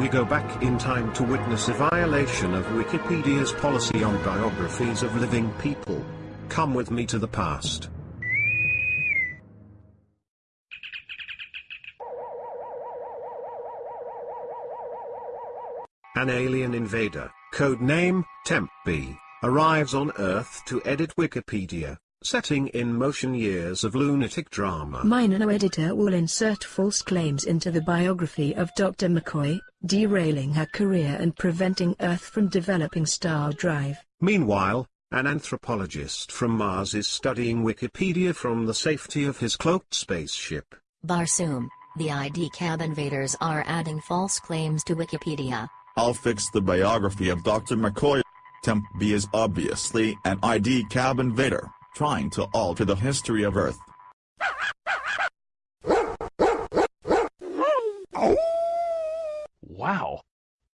we go back in time to witness a violation of Wikipedia's policy on biographies of living people. Come with me to the past. An alien invader, codename Temp-B, arrives on Earth to edit Wikipedia, setting in motion years of lunatic drama. My nano-editor will insert false claims into the biography of Dr. McCoy, derailing her career and preventing Earth from developing Star Drive. Meanwhile, an anthropologist from Mars is studying Wikipedia from the safety of his cloaked spaceship. Barsoom, the ID cab invaders are adding false claims to Wikipedia. I'll fix the biography of Dr. McCoy. Temp B is obviously an ID cab invader, trying to alter the history of Earth. Wow!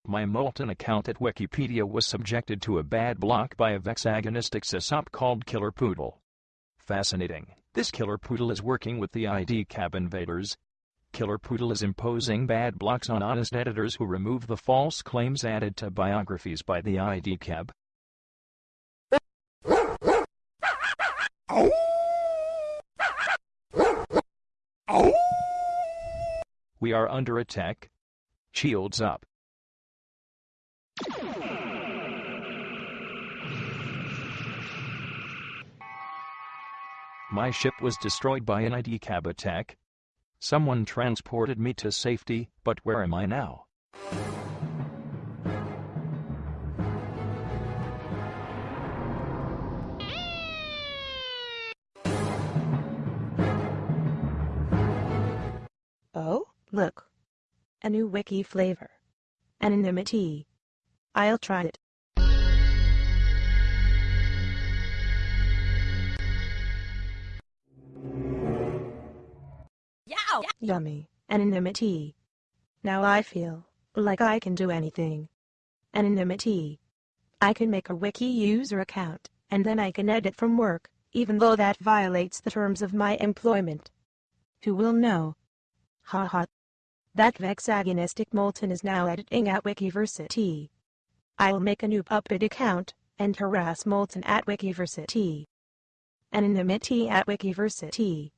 My Moulton account at Wikipedia was subjected to a bad block by a vexagonistic sysop called Killer Poodle. Fascinating. This Killer Poodle is working with the ID cab invaders, Killer Poodle is imposing bad blocks on honest editors who remove the false claims added to biographies by the ID cab. We are under attack. Shields up. My ship was destroyed by an ID cab attack. Someone transported me to safety, but where am I now? New wiki flavor. Anonymity. I'll try it. Yow! Yummy. Anonymity. Now I feel like I can do anything. Anonymity. I can make a wiki user account, and then I can edit from work, even though that violates the terms of my employment. Who will know? Ha ha. That vexagonistic Moulton is now editing at Wikiversity. I'll make a new puppet account, and harass Moulton at Wikiversity. Anonymity at Wikiversity.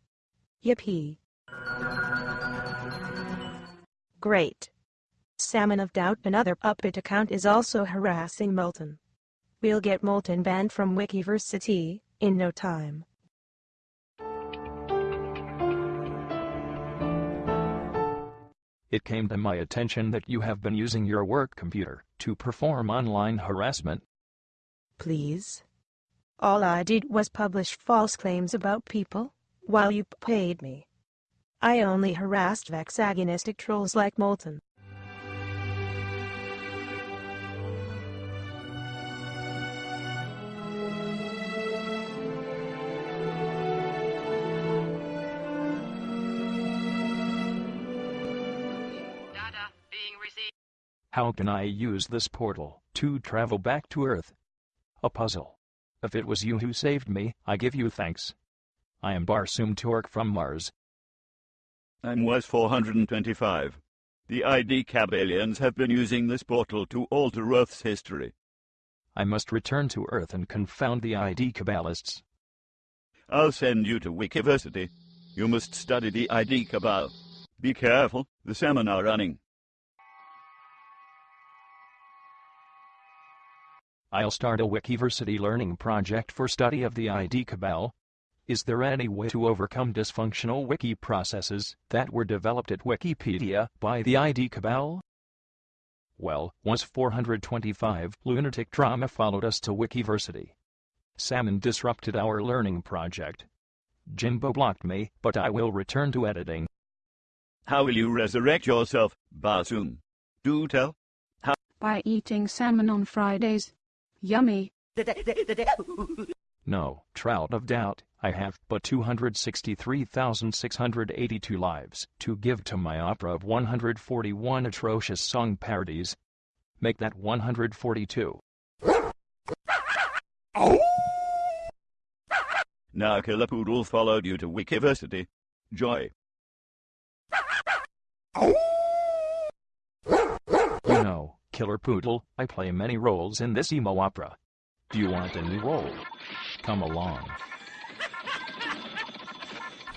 Yippee. Great. Salmon of Doubt another puppet account is also harassing Moulton. We'll get Moulton banned from Wikiversity, in no time. It came to my attention that you have been using your work computer to perform online harassment. Please? All I did was publish false claims about people, while you paid me. I only harassed vexagonistic trolls like Moulton. How can I use this portal to travel back to Earth? A puzzle. If it was you who saved me, I give you thanks. I am Barsoom Tork from Mars. I'm Wes 425. The ID cab aliens have been using this portal to alter Earth's history. I must return to Earth and confound the ID Cabalists. I'll send you to Wikiversity. You must study the ID Cabal. Be careful, the salmon are running. I'll start a Wikiversity learning project for study of the ID Cabal. Is there any way to overcome dysfunctional wiki processes that were developed at Wikipedia by the ID Cabal? Well, once 425 lunatic drama followed us to Wikiversity. Salmon disrupted our learning project. Jimbo blocked me, but I will return to editing. How will you resurrect yourself, Barsoom? Do tell. by eating salmon on Fridays. Yummy. No, Trout of Doubt, I have but 263,682 lives to give to my opera of 141 atrocious song parodies. Make that 142. Now Killer Poodle followed you to Wikiversity. Joy. Killer Poodle, I play many roles in this emo opera. Do you want a new role? Come along.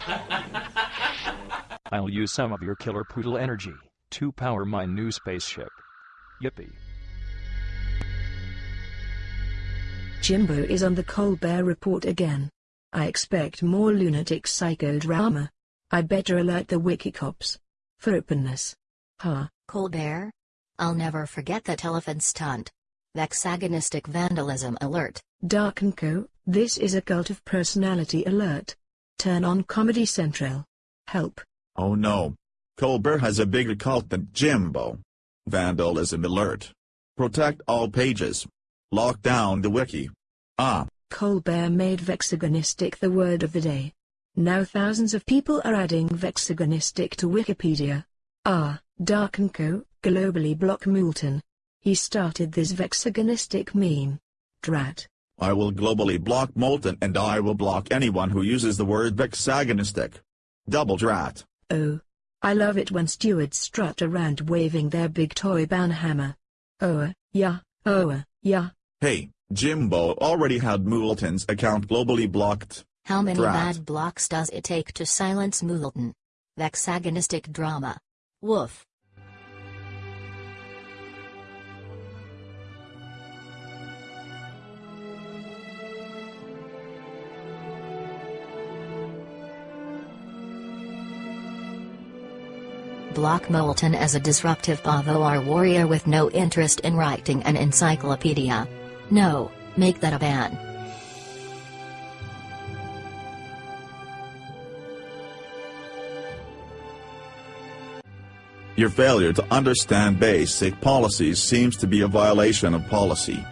I'll use some of your Killer Poodle energy to power my new spaceship. Yippee. Jimbo is on the Colbert Report again. I expect more lunatic psychodrama. I better alert the Wikicops. For openness. Ha. Colbert? I'll never forget that elephant stunt. Vexagonistic vandalism alert. Darkoneko, this is a cult of personality alert. Turn on Comedy Central. Help. Oh no. Colbert has a bigger cult than Jimbo. Vandalism alert. Protect all pages. Lock down the wiki. Ah. Colbert made vexagonistic the word of the day. Now thousands of people are adding vexagonistic to Wikipedia. Ah, Darkoneko, globally block Moulton. He started this vexagonistic meme. Drat. I will globally block Moulton and I will block anyone who uses the word vexagonistic. Double drat. Oh. I love it when stewards strut around waving their big toy banhammer. Oh, uh, yeah, oh, uh, yeah. Hey, Jimbo already had Moulton's account globally blocked. How many Drat. bad blocks does it take to silence Moulton? Vexagonistic drama. Woof. Block Moulton as a disruptive Bavoar warrior with no interest in writing an encyclopedia. No, make that a ban. Your failure to understand basic policies seems to be a violation of policy.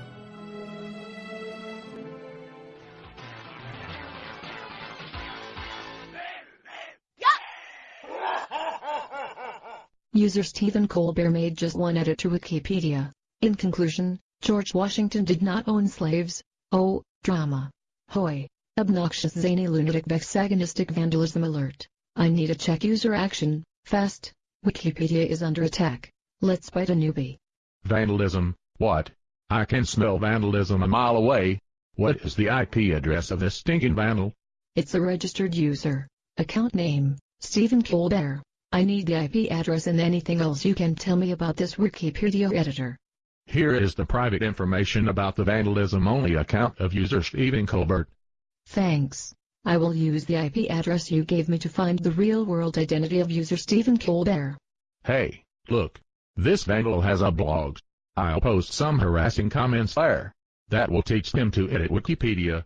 User Stephen Colbert made just one edit to Wikipedia. In conclusion, George Washington did not own slaves. Oh, drama. Hoy. Obnoxious zany lunatic vexagonistic vandalism alert. I need a check user action, fast. Wikipedia is under attack. Let's bite a newbie. Vandalism, what? I can smell vandalism a mile away. What is the IP address of this stinking vandal? It's a registered user. Account name, Stephen Colbert. I need the IP address and anything else you can tell me about this Wikipedia editor. Here is the private information about the vandalism-only account of user Stephen Colbert. Thanks. I will use the IP address you gave me to find the real-world identity of user Stephen Colbert. Hey, look. This vandal has a blog. I'll post some harassing comments there. That will teach them to edit Wikipedia.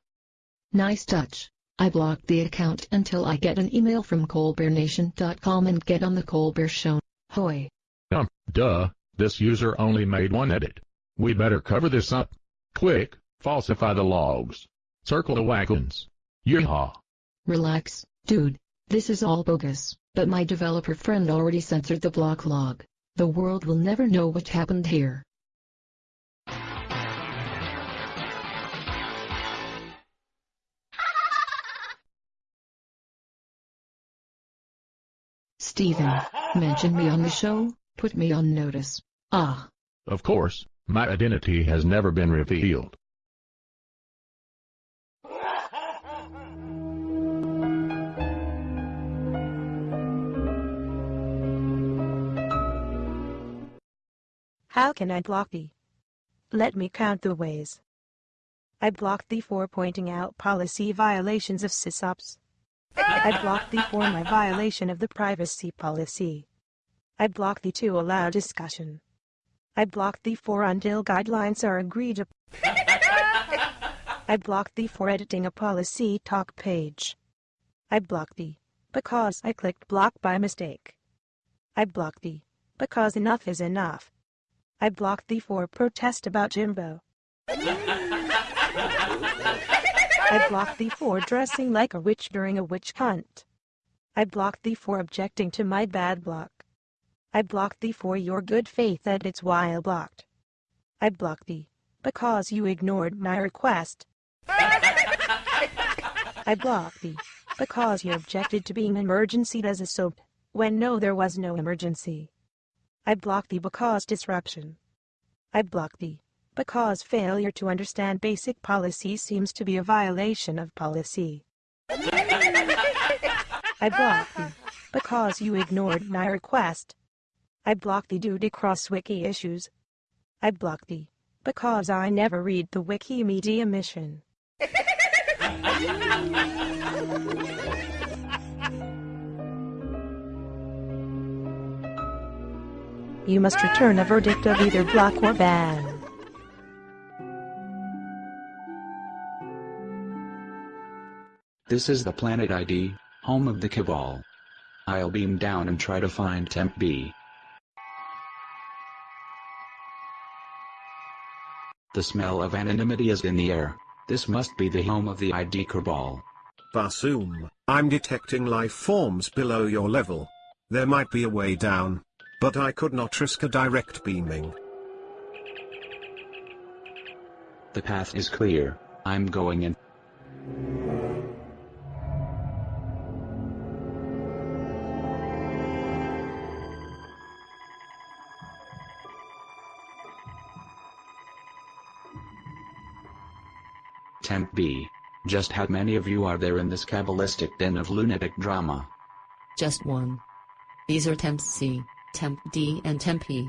Nice touch. I blocked the account until I get an email from colbertnation.com and get on the Colbert Show. Hoy. Um, duh, this user only made one edit. We better cover this up. Quick, falsify the logs. Circle the wagons. Yeehaw. Relax, dude. This is all bogus, but my developer friend already censored the block log. The world will never know what happened here. Stephen, mention me on the show, put me on notice. Ah, Of course, my identity has never been revealed. How can I block thee? Let me count the ways. I blocked thee for pointing out policy violations of sysops. I blocked thee for my violation of the privacy policy. I blocked thee to allow discussion. I blocked thee for until guidelines are agreed upon. I blocked thee for editing a policy talk page. I blocked thee because I clicked block by mistake. I blocked thee because enough is enough. I blocked thee for protest about Jimbo. I blocked thee for dressing like a witch during a witch hunt. I blocked thee for objecting to my bad block. I blocked thee for your good faith edits while blocked. I blocked thee because you ignored my request. I blocked thee because you objected to being emergency as a soap when no there was no emergency. I blocked thee because disruption. I block thee, because failure to understand basic policy seems to be a violation of policy. I block thee, because you ignored my request. I block thee due to cross-wiki issues. I block thee, because I never read the Wikimedia mission. You must return a verdict of either block or ban. This is the Planet ID, home of the Cabal. I'll beam down and try to find Temp B. The smell of anonymity is in the air. This must be the home of the ID Cabal. Barsoom, I'm detecting life forms below your level. There might be a way down. But I could not risk a direct beaming. The path is clear. I'm going in. Temp B. Just how many of you are there in this cabalistic den of lunatic drama? Just one. These are Temp C, Temp D and Temp E.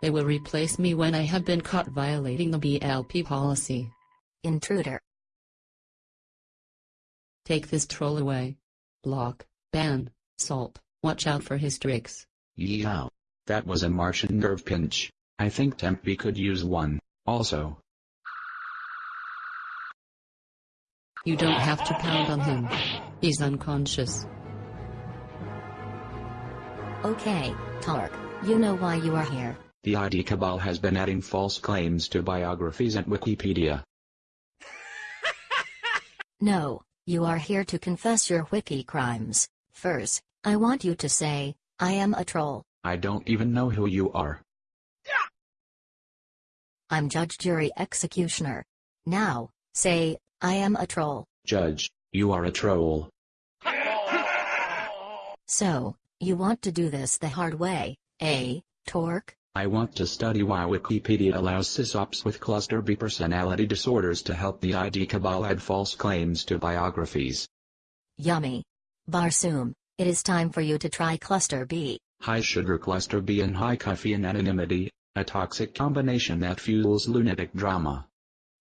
They will replace me when I have been caught violating the BLP policy. Intruder. Take this troll away. Block, ban, salt, watch out for his tricks. Yeow. That was a Martian nerve pinch. I think Temp B could use one, also. You don't have to pound on him. He's unconscious. Okay, Tark, you know why you are here. The ID Cabal has been adding false claims to biographies at Wikipedia. No, you are here to confess your wiki crimes. First, I want you to say, I am a troll. I don't even know who you are. I'm judge, jury, executioner. Now, say, I am a troll. Judge, you are a troll. So, you want to do this the hard way, eh, Tork? I want to study why Wikipedia allows sysops with cluster B personality disorders to help the ID Cabal add false claims to biographies. Yummy. Barsoom, it is time for you to try Cluster B. High sugar cluster B and high caffeine anonymity, a toxic combination that fuels lunatic drama.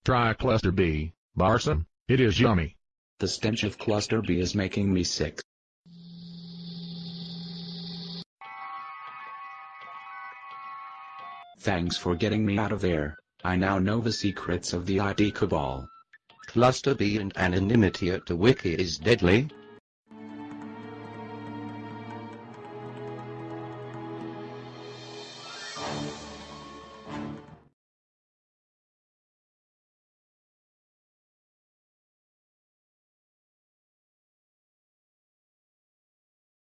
Try Cluster B, Barsoom, it is yummy. The stench of cluster B is making me sick. Thanks for getting me out of there. I now know the secrets of the ID Cabal. Cluster B and anonymity at the wiki is deadly,